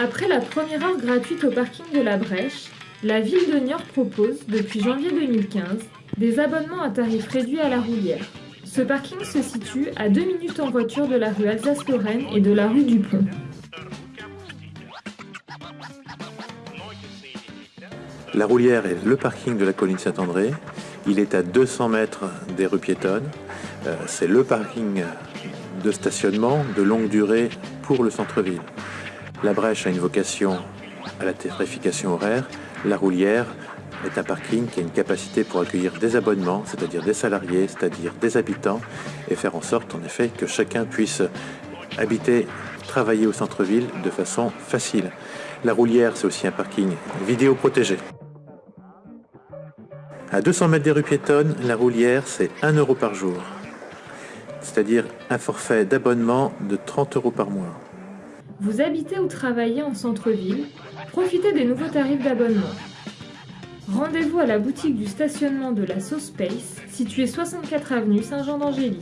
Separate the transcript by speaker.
Speaker 1: Après la première heure gratuite au parking de la Brèche, la ville de Niort propose, depuis janvier 2015, des abonnements à tarif réduit à la roulière. Ce parking se situe à 2 minutes en voiture de la rue Alsace-Lorraine et de la rue du Pont.
Speaker 2: La roulière est le parking de la colline Saint-André. Il est à 200 mètres des rues piétonnes. Euh, C'est le parking de stationnement de longue durée pour le centre-ville. La Brèche a une vocation à la tarification horaire. La roulière est un parking qui a une capacité pour accueillir des abonnements, c'est-à-dire des salariés, c'est-à-dire des habitants, et faire en sorte en effet que chacun puisse habiter, travailler au centre-ville de façon facile. La roulière, c'est aussi un parking vidéo protégé. À 200 mètres des rues piétonnes, la roulière, c'est 1 euro par jour, c'est-à-dire un forfait d'abonnement de 30 euros par mois.
Speaker 1: Vous habitez ou travaillez en centre-ville Profitez des nouveaux tarifs d'abonnement. Rendez-vous à la boutique du stationnement de la Sauce Space, située 64 avenue Saint-Jean d'Angély.